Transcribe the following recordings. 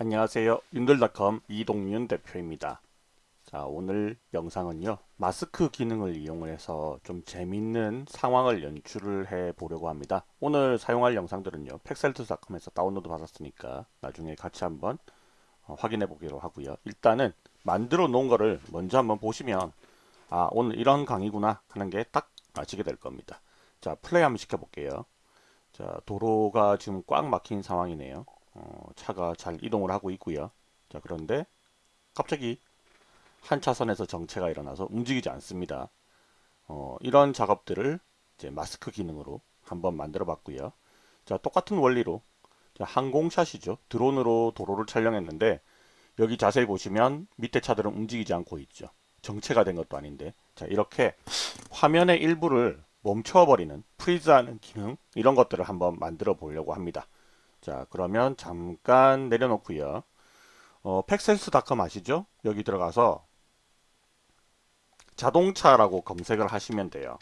안녕하세요. 윤들닷컴 이동윤 대표입니다. 자, 오늘 영상은요. 마스크 기능을 이용해서 좀 재밌는 상황을 연출을 해 보려고 합니다. 오늘 사용할 영상들은요. 팩셀트닷컴에서 다운로드 받았으니까 나중에 같이 한번 어, 확인해 보기로 하고요. 일단은 만들어 놓은 거를 먼저 한번 보시면 아, 오늘 이런 강의구나 하는 게 딱 아시게 될 겁니다. 자, 플레이 한번 시켜 볼게요. 자, 도로가 지금 꽉 막힌 상황이네요. 어, 차가 잘 이동을 하고 있고요. 자 그런데 갑자기 한 차선에서 정체가 일어나서 움직이지 않습니다. 어, 이런 작업들을 이제 마스크 기능으로 한번 만들어 봤고요. 자 똑같은 원리로 자, 항공샷이죠. 드론으로 도로를 촬영했는데 여기 자세히 보시면 밑에 차들은 움직이지 않고 있죠. 정체가 된 것도 아닌데 자 이렇게 화면의 일부를 멈춰버리는 프리즈하는 기능 이런 것들을 한번 만들어 보려고 합니다. 자 그러면 잠깐 내려놓고요. 어, 팩센스닷컴 아시죠? 여기 들어가서 자동차라고 검색을 하시면 돼요.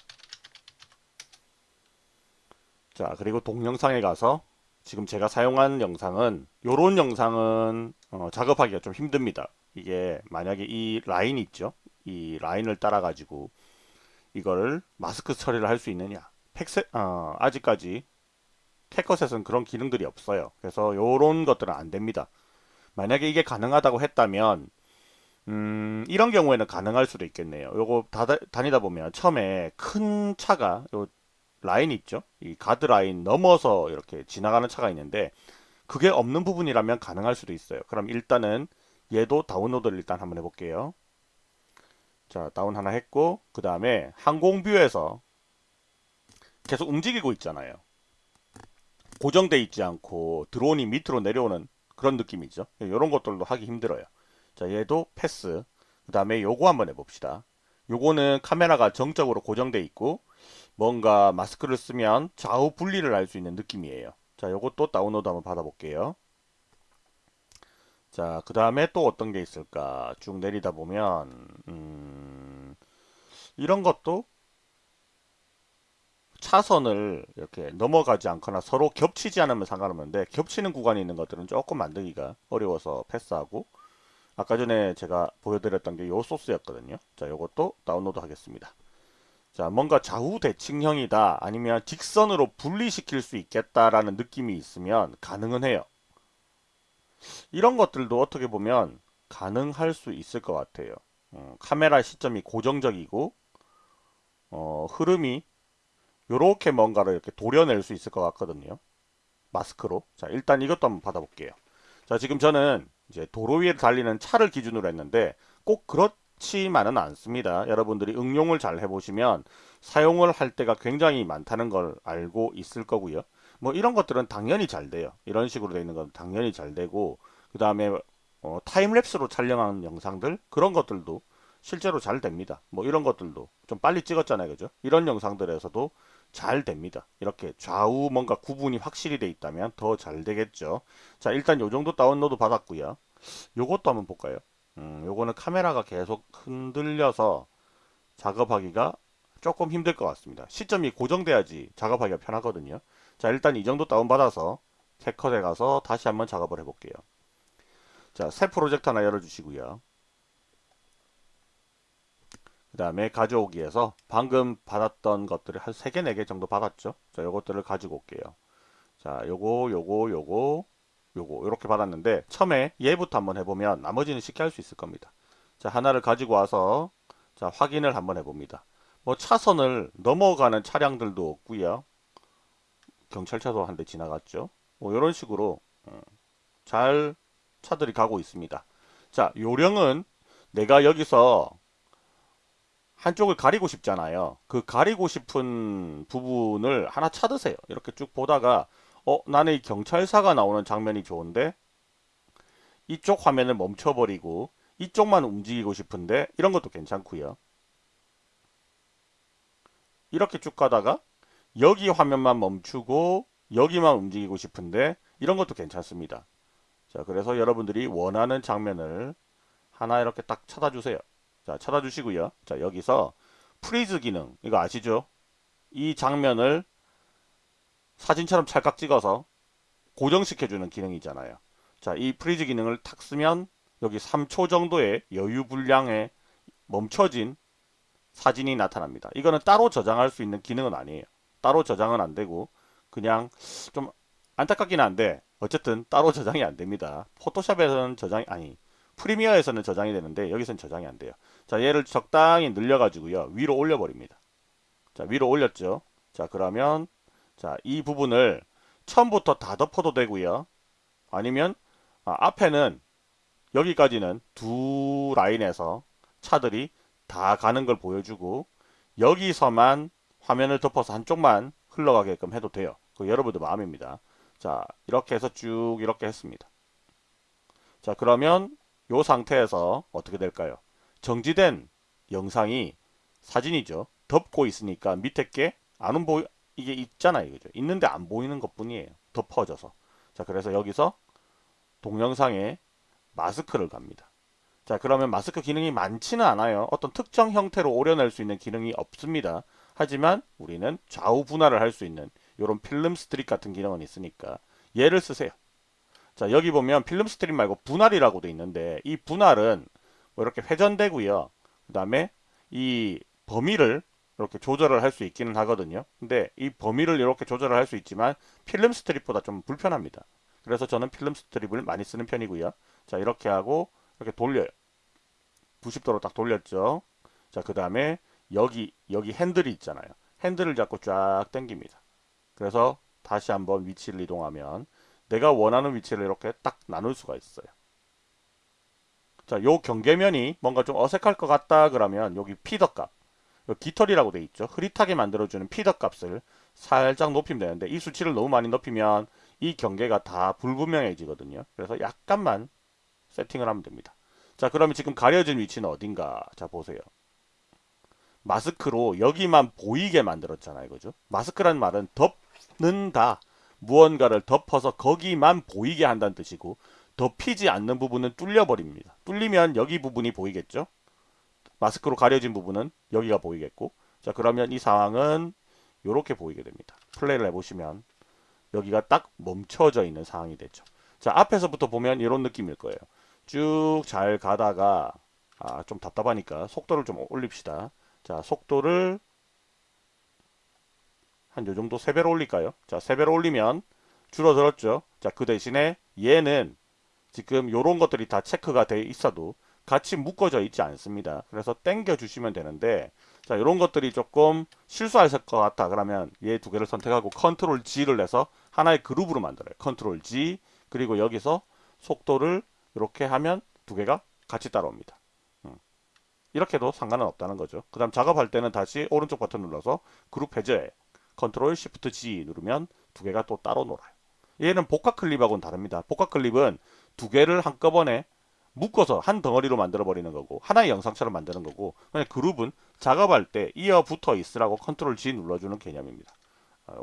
자 그리고 동영상에 가서 지금 제가 사용한 영상은 요런 영상은 어, 작업하기가 좀 힘듭니다. 이게 만약에 이 라인 있죠? 이 라인을 따라 가지고 이걸 마스크 처리를 할 수 있느냐. 팩세, 어, 아직까지 캐컷에서는 그런 기능들이 없어요. 그래서 이런 것들은 안 됩니다. 만약에 이게 가능하다고 했다면 음, 이런 경우에는 가능할 수도 있겠네요. 요거 다, 다니다 보면 처음에 큰 차가 요 라인 있죠? 이 가드 라인 넘어서 이렇게 지나가는 차가 있는데 그게 없는 부분이라면 가능할 수도 있어요. 그럼 일단은 얘도 다운로드를 일단 한번 해볼게요. 자 다운 하나 했고 그 다음에 항공뷰에서 계속 움직이고 있잖아요. 고정돼 있지 않고 드론이 밑으로 내려오는 그런 느낌이죠. 이런 것들도 하기 힘들어요. 자, 얘도 패스. 그 다음에 요거 한번 해봅시다. 요거는 카메라가 정적으로 고정돼 있고 뭔가 마스크를 쓰면 좌우 분리를 할 수 있는 느낌이에요. 자, 요것도 다운로드 한번 받아볼게요. 자, 그 다음에 또 어떤 게 있을까? 쭉 내리다 보면 음, 이런 것도 차선을 이렇게 넘어가지 않거나 서로 겹치지 않으면 상관없는데 겹치는 구간이 있는 것들은 조금 만들기가 어려워서 패스하고 아까 전에 제가 보여드렸던 게 요 소스였거든요. 자 요것도 다운로드 하겠습니다. 자 뭔가 좌우 대칭형이다 아니면 직선으로 분리시킬 수 있겠다라는 느낌이 있으면 가능은 해요. 이런 것들도 어떻게 보면 가능할 수 있을 것 같아요. 어, 카메라 시점이 고정적이고 어, 흐름이 이렇게 뭔가를 이렇게 도려낼 수 있을 것 같거든요. 마스크로. 자, 일단 이것도 한번 받아볼게요. 자, 지금 저는 이제 도로 위에 달리는 차를 기준으로 했는데 꼭 그렇지만은 않습니다. 여러분들이 응용을 잘 해보시면 사용을 할 때가 굉장히 많다는 걸 알고 있을 거고요. 뭐 이런 것들은 당연히 잘 돼요. 이런 식으로 되어 있는 건 당연히 잘 되고 그 다음에 어, 타임랩스로 촬영한 영상들 그런 것들도 실제로 잘 됩니다. 뭐 이런 것들도 좀 빨리 찍었잖아요. 그죠? 이런 영상들에서도 잘 됩니다. 이렇게 좌우 뭔가 구분이 확실히 돼 있다면 더 잘 되겠죠. 자 일단 요 정도 다운로드 받았고요. 요것도 한번 볼까요? 음, 요거는 카메라가 계속 흔들려서 작업하기가 조금 힘들 것 같습니다. 시점이 고정돼야지 작업하기가 편하거든요. 자 일단 이 정도 다운받아서 캐컷에 가서 다시 한번 작업을 해볼게요. 자 새 프로젝트 하나 열어주시고요. 그 다음에 가져오기에서 방금 받았던 것들을 한 3개 4개 정도 받았죠. 자 요것들을 가지고 올게요. 자 요거 요거 요거 요거 이렇게 받았는데 처음에 얘부터 한번 해보면 나머지는 쉽게 할 수 있을 겁니다. 자 하나를 가지고 와서 자 확인을 한번 해봅니다. 뭐 차선을 넘어가는 차량들도 없고요. 경찰차도 한 대 지나갔죠. 뭐 이런 식으로 음, 잘 차들이 가고 있습니다. 자 요령은 내가 여기서 한쪽을 가리고 싶잖아요. 그 가리고 싶은 부분을 하나 찾으세요. 이렇게 쭉 보다가 어 나는 이 경찰사가 나오는 장면이 좋은데 이쪽 화면을 멈춰버리고 이쪽만 움직이고 싶은데 이런 것도 괜찮고요. 이렇게 쭉 가다가 여기 화면만 멈추고 여기만 움직이고 싶은데 이런 것도 괜찮습니다. 자 그래서 여러분들이 원하는 장면을 하나 이렇게 딱 찾아주세요. 자 찾아주시고요. 자 여기서 freeze 기능 이거 아시죠? 이 장면을 사진처럼 찰칵 찍어서 고정시켜주는 기능이잖아요. 자, 이 freeze 기능을 탁 쓰면 여기 3초 정도의 여유 분량에 멈춰진 사진이 나타납니다. 이거는 따로 저장할 수 있는 기능은 아니에요. 따로 저장은 안 되고 그냥 좀 안타깝긴 한데 어쨌든 따로 저장이 안 됩니다. Photoshop에서는 저장이 아니 Premiere에서는 저장이 되는데 여기서는 저장이 안 돼요. 자 얘를 적당히 늘려가지고요 위로 올려버립니다. 자 위로 올렸죠. 자 그러면 자 이 부분을 처음부터 다 덮어도 되고요. 아니면 아, 앞에는 여기까지는 두 라인에서 차들이 다 가는 걸 보여주고 여기서만 화면을 덮어서 한쪽만 흘러가게끔 해도 돼요. 그 여러분들 마음입니다. 자 이렇게 해서 쭉 이렇게 했습니다. 자 그러면 이 상태에서 어떻게 될까요? 정지된 영상이 사진이죠. 덮고 있으니까 밑에 게 안 보이 이게 있잖아요. 그죠? 있는데 안 보이는 것 뿐이에요. 덮어져서. 자 그래서 여기서 동영상에 마스크를 갑니다. 자 그러면 마스크 기능이 많지는 않아요. 어떤 특정 형태로 오려낼 수 있는 기능이 없습니다. 하지만 우리는 좌우 분할을 할 수 있는 이런 film strip 같은 기능은 있으니까 얘를 쓰세요. 자 여기 보면 film strip 말고 분할이라고 돼 있는데 이 분할은 뭐 이렇게 회전되고요. 그 다음에 이 범위를 이렇게 조절을 할 수 있기는 하거든요. 근데 이 범위를 이렇게 조절을 할 수 있지만 film strip보다 좀 불편합니다. 그래서 저는 film strip을 많이 쓰는 편이고요. 자 이렇게 하고 이렇게 돌려요. 90도로 딱 돌렸죠. 자 그 다음에 여기 여기 핸들이 있잖아요. 핸들을 잡고 쫙 당깁니다. 그래서 다시 한번 위치를 이동하면 내가 원하는 위치를 이렇게 딱 나눌 수가 있어요. 자, 요 경계면이 뭔가 좀 어색할 것 같다 그러면 여기 피더 값, 깃털이라고 돼 있죠. 흐릿하게 만들어주는 피더 값을 살짝 높이면 되는데 이 수치를 너무 많이 높이면 이 경계가 다 불분명해지거든요. 그래서 약간만 세팅을 하면 됩니다. 자, 그러면 지금 가려진 위치는 어딘가? 자, 보세요. 마스크로 여기만 보이게 만들었잖아요. 그죠? 마스크란 말은 덮는다. 무언가를 덮어서 거기만 보이게 한다는 뜻이고 덮이지 않는 부분은 뚫려버립니다. 뚫리면 여기 부분이 보이겠죠? 마스크로 가려진 부분은 여기가 보이겠고 자 그러면 이 상황은 이렇게 보이게 됩니다. 플레이를 해보시면 여기가 딱 멈춰져 있는 상황이 되죠. 자 앞에서부터 보면 이런 느낌일 거예요. 쭉 잘 가다가 아, 좀 답답하니까 속도를 좀 올립시다. 자 속도를 한 요정도 3배로 올릴까요? 자 3배로 올리면 줄어들었죠. 자 그 대신에 얘는 지금 이런 것들이 다 체크가 돼 있어도 같이 묶어져 있지 않습니다. 그래서 땡겨 주시면 되는데 자 이런 것들이 조금 실수하실 것 같다 그러면 얘 두 개를 선택하고 control G를 눌러서 하나의 그룹으로 만들어요. control G 그리고 여기서 속도를 이렇게 하면 두 개가 같이 따라옵니다. 음. 이렇게도 상관은 없다는 거죠. 그 다음 작업할 때는 다시 오른쪽 버튼 눌러서 그룹 해제해 control Shift G 누르면 두 개가 또 따로 놀아요. 얘는 복합 클립하고는 다릅니다. 복합 클립은 두 개를 한꺼번에 묶어서 한 덩어리로 만들어 버리는 거고 하나의 영상처럼 만드는 거고 그룹은 작업할 때 이어 붙어 있으라고 control G 눌러주는 개념입니다. 아,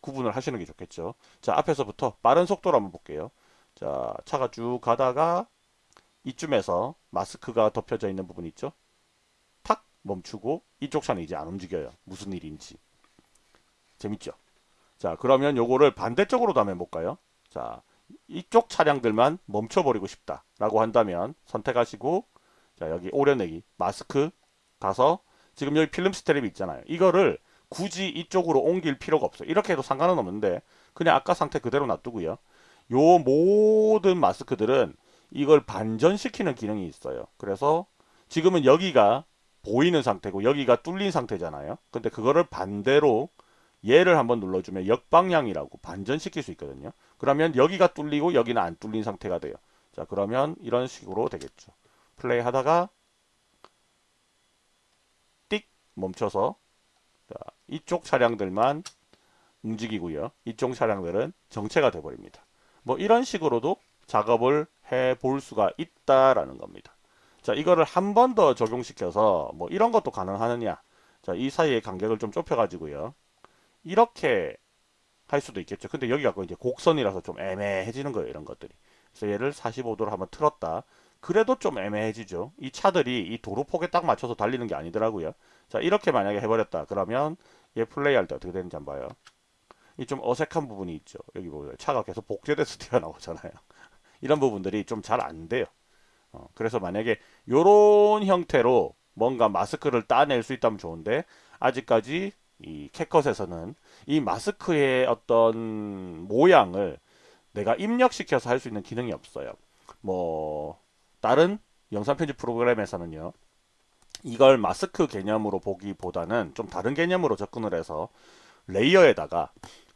구분을 하시는 게 좋겠죠. 자 앞에서부터 빠른 속도로 한번 볼게요. 자 차가 쭉 가다가 이쯤에서 마스크가 덮여져 있는 부분 있죠. 탁 멈추고 이쪽 차는 이제 안 움직여요. 무슨 일인지. 재밌죠? 자 그러면 요거를 반대쪽으로도 한번 해볼까요? 자 이쪽 차량들만 멈춰버리고 싶다 라고 한다면 선택하시고 자 여기 오려내기 마스크 가서 지금 여기 필름 스트랩이 있잖아요. 이거를 굳이 이쪽으로 옮길 필요가 없어요. 이렇게 해도 상관은 없는데 그냥 아까 상태 그대로 놔두고요. 요 모든 마스크들은 이걸 반전시키는 기능이 있어요. 그래서 지금은 여기가 보이는 상태고 여기가 뚫린 상태잖아요. 근데 그거를 반대로 얘를 한번 눌러주면 역방향이라고 반전시킬 수 있거든요. 그러면 여기가 뚫리고 여기는 안 뚫린 상태가 돼요. 자 그러면 이런 식으로 되겠죠. 플레이 하다가 띡 멈춰서 자, 이쪽 차량들만 움직이고요. 이쪽 차량들은 정체가 돼버립니다. 뭐 이런 식으로도 작업을 해 볼 수가 있다라는 겁니다. 자 이거를 한 번 더 적용시켜서 뭐 이런 것도 가능하느냐 자 이 사이의 간격을 좀 좁혀 가지고요 이렇게 할 수도 있겠죠. 근데 여기가 이제 곡선이라서 좀 애매해지는 거예요. 이런 것들이. 그래서 얘를 45도로 한번 틀었다. 그래도 좀 애매해지죠. 이 차들이 이 도로 폭에 딱 맞춰서 달리는 게 아니더라고요. 자 이렇게 만약에 해버렸다. 그러면 얘 플레이할 때 어떻게 되는지 한번 봐요. 이 좀 어색한 부분이 있죠. 여기 보세요. 차가 계속 복제돼서 튀어나오잖아요. 이런 부분들이 좀 잘 안 돼요. 어, 그래서 만약에 요런 형태로 뭔가 마스크를 따낼 수 있다면 좋은데 아직까지 이 CapCut에서는 이 마스크의 어떤 모양을 내가 입력시켜서 할 수 있는 기능이 없어요. 뭐 다른 영상 편집 프로그램에서는요. 이걸 마스크 개념으로 보기보다는 좀 다른 개념으로 접근을 해서 layer에다가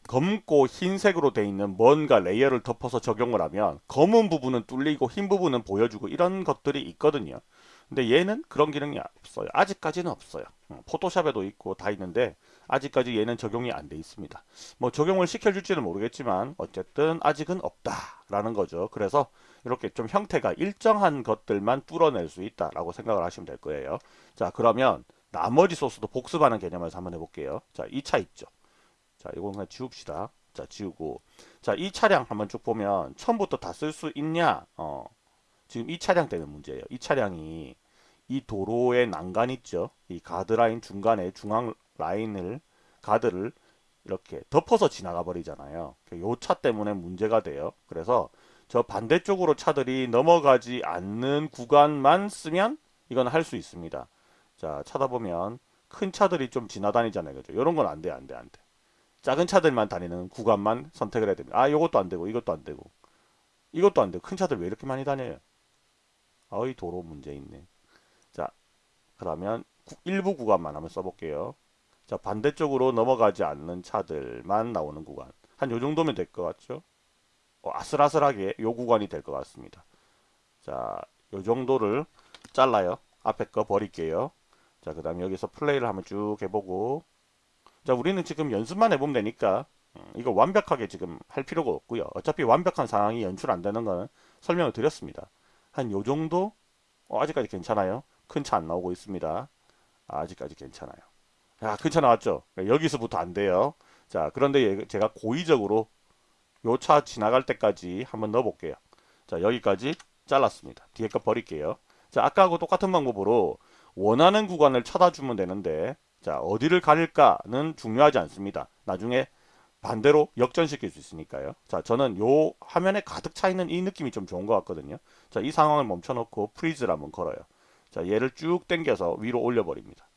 검고 흰색으로 돼 있는 뭔가 layer를 덮어서 적용을 하면 검은 부분은 뚫리고 흰 부분은 보여주고 이런 것들이 있거든요. 근데 얘는 그런 기능이 없어요. 아직까지는 없어요. 어, 포토샵에도 있고 다 있는데 아직까지 얘는 적용이 안 돼 있습니다. 뭐 적용을 시켜줄지는 모르겠지만 어쨌든 아직은 없다라는 거죠. 그래서 이렇게 좀 형태가 일정한 것들만 뚫어낼 수 있다라고 생각을 하시면 될 거예요. 자 그러면 나머지 소스도 복습하는 개념에서 한번 해볼게요. 자 2차 있죠. 자 이건 그냥 지웁시다. 자 지우고 자이 차량 한번 쭉 보면 처음부터 다 쓸 수 있냐 어 지금 이 차량 때문에 문제예요. 이 차량이 이 도로의 난간 있죠. 이 가드라인 중간에 중앙 라인을 가드를 이렇게 덮어서 지나가 버리잖아요. 요 차 때문에 문제가 돼요. 그래서 저 반대쪽으로 차들이 넘어가지 않는 구간만 쓰면 이건 할 수 있습니다. 자 찾아보면 큰 차들이 좀 지나다니잖아요. 그죠? 이런 건 안 돼, 안 돼, 안 돼. 작은 차들만 다니는 구간만 선택을 해야 됩니다. 아, 이것도 안 되고, 이것도 안 되고, 이것도 안 되고, 큰 차들 왜 이렇게 많이 다녀요? 아이 도로 문제 있네. 자, 그러면 일부 구간만 한번 써볼게요. 자, 반대쪽으로 넘어가지 않는 차들만 나오는 구간. 한 요 정도면 될 것 같죠? 어, 아슬아슬하게 요 구간이 될 것 같습니다. 자, 요 정도를 잘라요. 앞에 거 버릴게요. 자, 그 다음에 여기서 플레이를 한번 쭉 해보고. 자, 우리는 지금 연습만 해보면 되니까, 음, 이거 완벽하게 지금 할 필요가 없고요. 어차피 완벽한 상황이 연출 안 되는 거는 설명을 드렸습니다. 한 요 정도? 어, 아직까지 괜찮아요. 큰 차 안 나오고 있습니다. 아, 아직까지 괜찮아요. 야, 큰차 나왔죠? 여기서부터 안 돼요. 자, 그런데 제가 고의적으로 요 차 지나갈 때까지 한번 넣어 볼게요. 자, 여기까지 잘랐습니다. 뒤에 거 버릴게요. 자, 아까하고 똑같은 방법으로 원하는 구간을 찾아주면 되는데 자, 어디를 가릴까는 중요하지 않습니다. 나중에 반대로 역전시킬 수 있으니까요. 자, 저는 요 화면에 가득 차 있는 이 느낌이 좀 좋은 것 같거든요. 자, 이 상황을 멈춰 놓고 freeze를 한번 걸어요. 자, 얘를 쭉 당겨서 위로 올려 버립니다.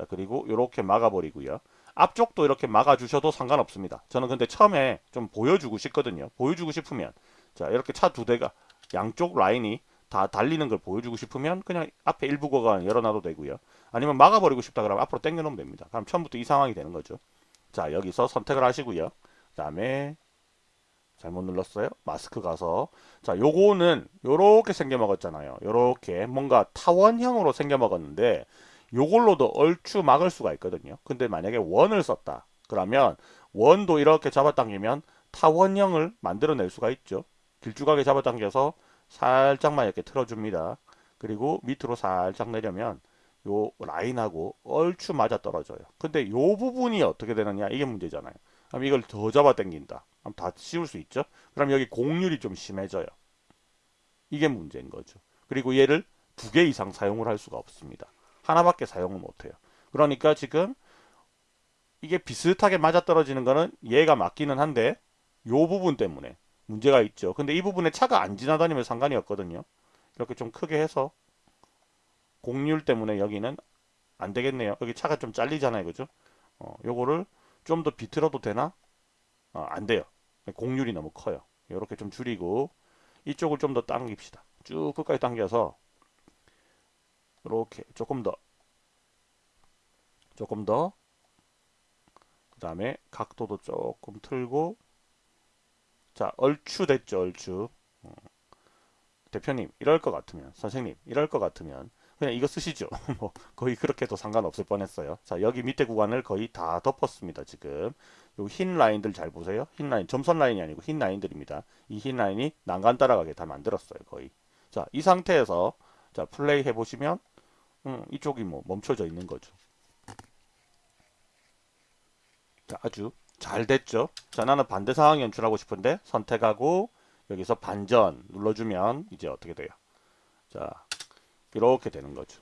자, 그리고 이렇게 막아버리고요. 앞쪽도 이렇게 막아주셔도 상관없습니다. 저는 근데 처음에 좀 보여주고 싶거든요. 보여주고 싶으면 자, 이렇게 차 두 대가 양쪽 라인이 다 달리는 걸 보여주고 싶으면 그냥 앞에 일부 구간 열어놔도 되고요. 아니면 막아버리고 싶다 그러면 앞으로 당겨놓으면 됩니다. 그럼 처음부터 이 상황이 되는 거죠. 자 여기서 선택을 하시고요. 그 다음에 잘못 눌렀어요. 마스크 가서 자 요거는 요렇게 생겨 먹었잖아요. 요렇게 뭔가 타원형으로 생겨 먹었는데 요걸로도 얼추 막을 수가 있거든요. 근데 만약에 원을 썼다. 그러면 원도 이렇게 잡아당기면 타원형을 만들어낼 수가 있죠. 길쭉하게 잡아당겨서 살짝만 이렇게 틀어줍니다. 그리고 밑으로 살짝 내려면 요 라인하고 얼추 맞아 떨어져요. 근데 요 부분이 어떻게 되느냐 이게 문제잖아요. 그럼 이걸 더 잡아 당긴다. 그럼 다 씌울 수 있죠. 그럼 여기 공률이 좀 심해져요. 이게 문제인 거죠. 그리고 얘를 두 개 이상 사용을 할 수가 없습니다. 하나밖에 사용을 못해요. 그러니까 지금 이게 비슷하게 맞아떨어지는 거는 얘가 맞기는 한데 요 부분 때문에 문제가 있죠. 근데 이 부분에 차가 안 지나다니면 상관이 없거든요. 이렇게 좀 크게 해서 공률 때문에 여기는 안 되겠네요. 여기 차가 좀 잘리잖아요. 그죠? 어, 요거를 좀 더 비틀어도 되나? 어, 안 돼요. 공률이 너무 커요. 이렇게 좀 줄이고 이쪽을 좀 더 당깁시다. 쭉 끝까지 당겨서 이렇게 조금 더 조금 더 그 다음에 각도도 조금 틀고 자 얼추 됐죠 얼추. 어. 대표님 이럴 것 같으면 선생님 이럴 것 같으면 그냥 이거 쓰시죠. 뭐 거의 그렇게도 상관없을 뻔했어요. 자 여기 밑에 구간을 거의 다 덮었습니다 지금. 요 흰 라인들 잘 보세요. 흰 라인 점선 라인이 아니고 흰 라인들입니다. 이 흰 라인이 난간 따라가게 다 만들었어요 거의. 자 이 상태에서 자 플레이 해보시면 음, 이쪽이 뭐 멈춰져 있는 거죠. 자, 아주 잘 됐죠. 자, 나는 반대 상황 연출하고 싶은데 선택하고 여기서 반전 눌러주면 이제 어떻게 돼요? 자, 이렇게 되는 거죠.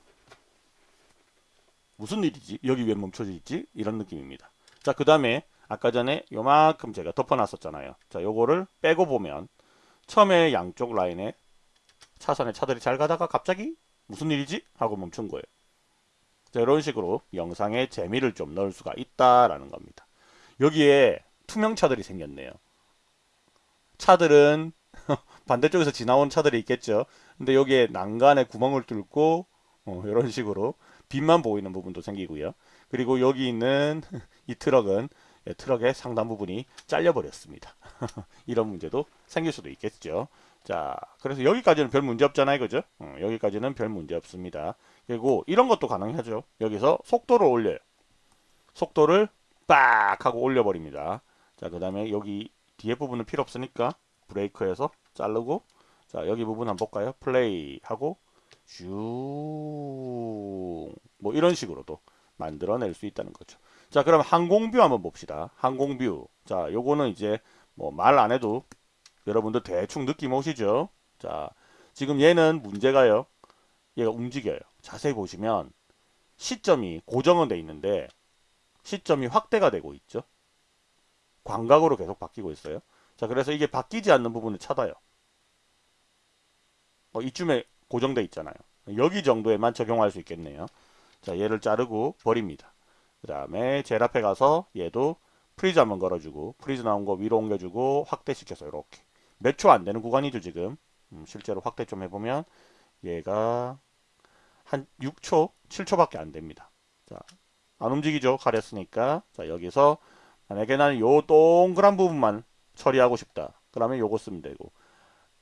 무슨 일이지? 여기 왜 멈춰져 있지? 이런 느낌입니다. 자, 그 다음에 아까 전에 요만큼 제가 덮어놨었잖아요. 자, 요거를 빼고 보면 처음에 양쪽 라인에 차선에 차들이 잘 가다가 갑자기 무슨 일이지? 하고 멈춘 거예요. 자, 이런 식으로 영상에 재미를 좀 넣을 수가 있다라는 겁니다. 여기에 투명차들이 생겼네요. 차들은 반대쪽에서 지나온 차들이 있겠죠. 근데 여기에 난간에 구멍을 뚫고 어, 이런 식으로 빛만 보이는 부분도 생기고요. 그리고 여기 있는 이 트럭은 예, 트럭의 상단 부분이 잘려버렸습니다. 이런 문제도 생길 수도 있겠죠. 자, 그래서 여기까지는 별 문제 없잖아요. 그죠? 어, 여기까지는 별 문제 없습니다. 그리고 이런 것도 가능하죠. 여기서 속도를 올려요. 속도를 빡 하고 올려버립니다. 자, 그 다음에 여기 뒤에 부분은 필요 없으니까 브레이크에서 자르고 자, 여기 부분 한번 볼까요? 플레이 하고 슝뭐 이런 식으로도 만들어낼 수 있다는 거죠. 자, 그럼 항공뷰 한번 봅시다. 항공뷰. 자, 요거는 이제 뭐 말 안 해도 여러분들 대충 느낌 오시죠? 자, 지금 얘는 문제가요. 얘가 움직여요. 자세히 보시면 시점이 고정은 돼 있는데 시점이 확대가 되고 있죠. 광각으로 계속 바뀌고 있어요. 자, 그래서 이게 바뀌지 않는 부분을 찾아요. 어, 이쯤에 고정돼 있잖아요. 여기 정도에만 적용할 수 있겠네요. 자, 얘를 자르고 버립니다. 그 다음에 제일 앞에 가서 얘도 freeze 한번 걸어주고 freeze 나온 거 위로 옮겨주고 확대시켜서 이렇게 몇 초 안 되는 구간이죠 지금. 음, 실제로 확대 좀 해보면 얘가 한 6초 7초밖에 안 됩니다. 자 안 움직이죠 가렸으니까. 자 여기서 만약에 나는 요 동그란 부분만 처리하고 싶다. 그러면 요거 쓰면 되고.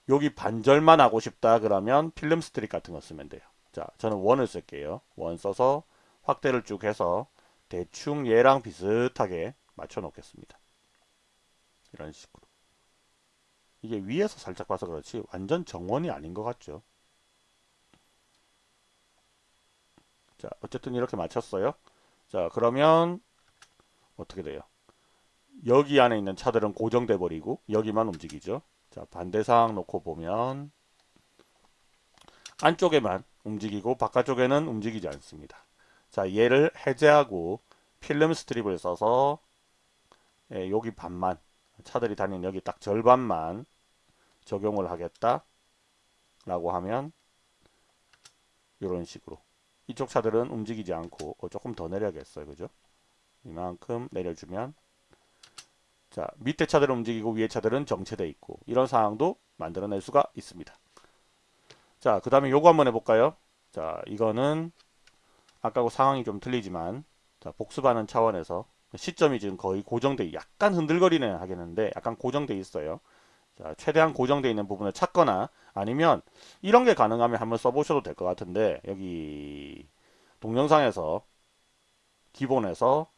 여기 반절만 하고 싶다 그러면 film strip 같은 거 쓰면 돼요. 자 저는 원을 쓸게요. 원 써서 확대를 쭉 해서 대충 얘랑 비슷하게 맞춰 놓겠습니다. 이런 식으로. 이게 위에서 살짝 봐서 그렇지 완전 정원이 아닌 것 같죠. 자 어쨌든 이렇게 맞췄어요. 자 그러면 어떻게 돼요? 여기 안에 있는 차들은 고정돼 버리고 여기만 움직이죠. 자 반대 상황 놓고 보면 안쪽에만 움직이고 바깥쪽에는 움직이지 않습니다. 자 얘를 해제하고 필름 스트립을 써서 예, 여기 반만 차들이 다니는 여기 딱 절반만 적용을 하겠다 라고 하면 이런 식으로. 이쪽 차들은 움직이지 않고 어, 조금 더 내려야겠어요. 그죠? 이만큼 내려주면 자 밑에 차들은 움직이고 위에 차들은 정체되어 있고 이런 상황도 만들어낼 수가 있습니다. 자그 다음에 요거 한번 해볼까요? 자 이거는 아까하고 상황이 좀 틀리지만 자, 복습하는 차원에서 시점이 지금 거의 고정돼 약간 흔들거리는 하겠는데 약간 고정돼 있어요. 자, 최대한 고정돼 있는 부분을 찾거나 아니면 이런 게 가능하면 한번 써보셔도 될 것 같은데 여기 동영상에서 기본에서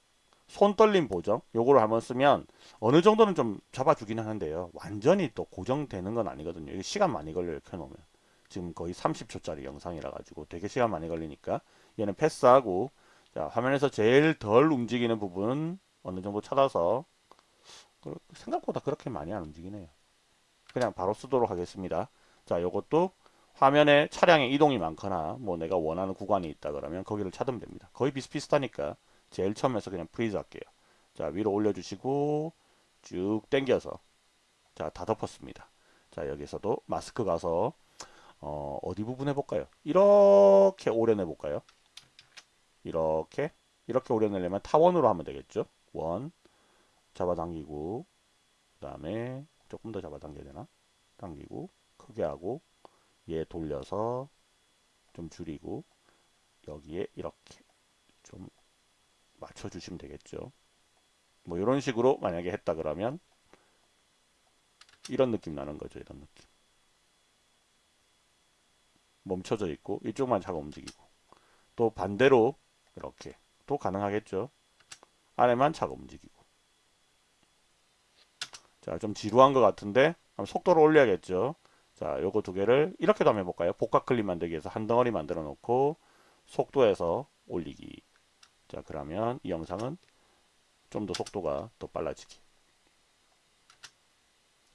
손 떨림 보정 요거를 한번 쓰면 어느 정도는 좀 잡아주긴 하는데요. 완전히 또 고정되는 건 아니거든요. 이게 시간 많이 걸려요. 켜놓으면. 지금 거의 30초짜리 영상이라 가지고 되게 시간 많이 걸리니까 얘는 패스하고 자, 화면에서 제일 덜 움직이는 부분 어느 정도 찾아서 생각보다 그렇게 많이 안 움직이네요. 그냥 바로 쓰도록 하겠습니다. 자, 요것도 화면에 차량의 이동이 많거나 뭐 내가 원하는 구간이 있다 그러면 거기를 찾으면 됩니다. 거의 비슷비슷하니까 제일 처음에서 그냥 freeze 할게요. 자, 위로 올려주시고 쭉 당겨서 자, 다 덮었습니다. 자, 여기서도 마스크 가서 어, 어디 부분 해볼까요? 이렇게 오려 내볼까요? 이렇게 이렇게 오려내려면 타원으로 하면 되겠죠. 원 잡아당기고 그 다음에 조금 더 잡아당겨야 되나? 당기고 크게 하고 얘 돌려서 좀 줄이고 여기에 이렇게 좀 맞춰주시면 되겠죠. 뭐 이런 식으로 만약에 했다 그러면 이런 느낌 나는 거죠. 이런 느낌. 멈춰져 있고 이쪽만 차가 움직이고 또 반대로 이렇게 또 가능하겠죠. 안에만 차가 움직이고. 자, 좀 지루한 것 같은데 속도를 올려야겠죠. 자, 요거 두 개를 이렇게도 한번 해볼까요? 복각 클립 만들기 위해서 한 덩어리 만들어 놓고 속도에서 올리기. 자, 그러면 이 영상은 좀 더 속도가 더 빨라지기.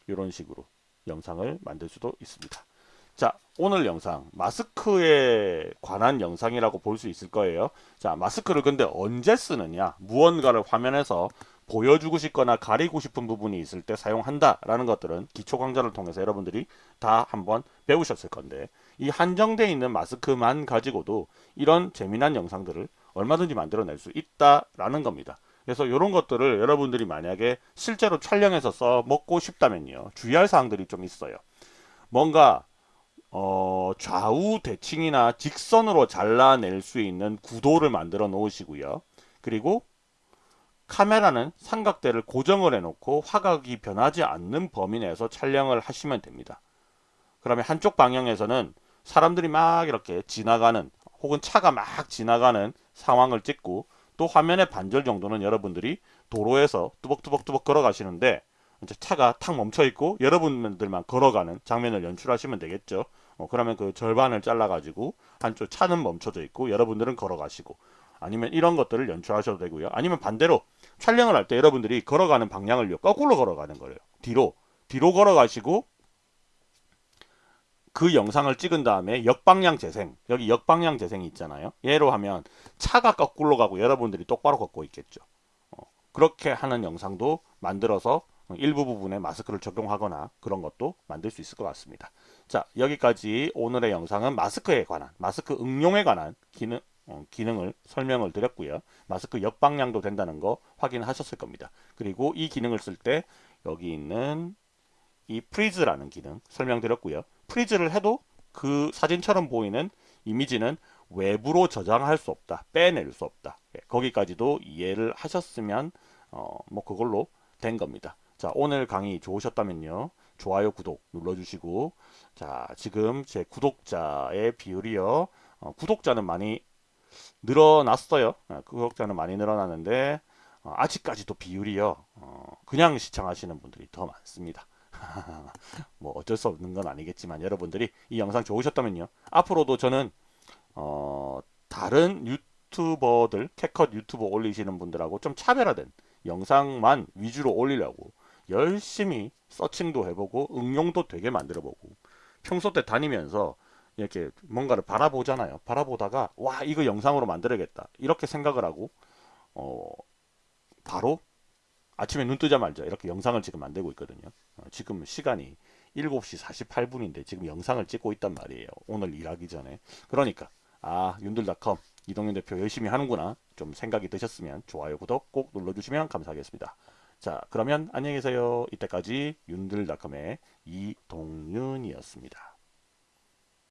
이런 식으로 영상을 만들 수도 있습니다. 자 오늘 영상 마스크에 관한 영상이라고 볼 수 있을 거예요 자 마스크를 근데 언제 쓰느냐 무언가를 화면에서 보여주고 싶거나 가리고 싶은 부분이 있을 때 사용한다라는 것들은 기초 강좌를 통해서 여러분들이 다 한번 배우셨을 건데 이 한정되어 있는 마스크만 가지고도 이런 재미난 영상들을 얼마든지 만들어낼 수 있다라는 겁니다. 그래서 이런 것들을 여러분들이 만약에 실제로 촬영해서 써먹고 싶다면요. 주의할 사항들이 좀 있어요. 뭔가 어, 좌우 대칭이나 직선으로 잘라낼 수 있는 구도를 만들어 놓으시고요. 그리고 카메라는 삼각대를 고정을 해놓고 화각이 변하지 않는 범위 내에서 촬영을 하시면 됩니다. 그러면 한쪽 방향에서는 사람들이 막 이렇게 지나가는 혹은 차가 막 지나가는 상황을 찍고 또 화면의 반절 정도는 여러분들이 도로에서 뚜벅뚜벅뚜벅 걸어가시는데 이제 차가 탁 멈춰 있고 여러분들만 걸어가는 장면을 연출하시면 되겠죠. 어, 그러면 그 절반을 잘라 가지고 한쪽 차는 멈춰져 있고 여러분들은 걸어가시고 아니면 이런 것들을 연출하셔도 되고요. 아니면 반대로 촬영을 할 때 여러분들이 걸어가는 방향을요. 거꾸로 걸어가는 거예요. 뒤로 뒤로 걸어가시고 그 영상을 찍은 다음에 역방향 재생 여기 역방향 재생이 있잖아요 예로 하면 차가 거꾸로 가고 여러분들이 똑바로 걷고 있겠죠 어, 그렇게 하는 영상도 만들어서 일부 부분에 마스크를 적용하거나 그런 것도 만들 수 있을 것 같습니다 자 여기까지 오늘의 영상은 마스크에 관한 마스크 응용에 관한 기능 어, 기능을 설명을 드렸고요 마스크 역방향도 된다는 거 확인하셨을 겁니다 그리고 이 기능을 쓸 때 여기 있는 이 freeze라는 기능 설명드렸고요 freeze를 해도 그 사진처럼 보이는 이미지는 외부로 저장할 수 없다. 빼낼 수 없다. 예, 거기까지도 이해를 하셨으면 어, 뭐 그걸로 된 겁니다. 자 오늘 강의 좋으셨다면요. 좋아요 구독 눌러주시고 자 지금 제 구독자의 비율이요. 어, 구독자는 많이 늘어났어요. 어, 구독자는 많이 늘어났는데 어, 아직까지도 비율이요. 어, 그냥 시청하시는 분들이 더 많습니다. 뭐 어쩔 수 없는 건 아니겠지만 여러분들이 이 영상 좋으셨다면요. 앞으로도 저는 어 다른 유튜버들 캐컷 유튜버 올리시는 분들하고 좀 차별화된 영상만 위주로 올리려고 열심히 서칭도 해보고 응용도 되게 만들어보고 평소 때 다니면서 이렇게 뭔가를 바라보잖아요. 바라보다가 와 이거 영상으로 만들어야겠다 이렇게 생각을 하고 어 바로 아침에 눈 뜨자마자 이렇게 영상을 지금 만들고 있거든요. 어, 지금 시간이 7시 48분인데 지금 영상을 찍고 있단 말이에요. 오늘 일하기 전에. 그러니까 아 윤들닷컴 이동윤 대표 열심히 하는구나 좀 생각이 드셨으면 좋아요 구독 꼭 눌러주시면 감사하겠습니다. 자 그러면 안녕히 계세요. 이때까지 윤들닷컴의 이동윤이었습니다.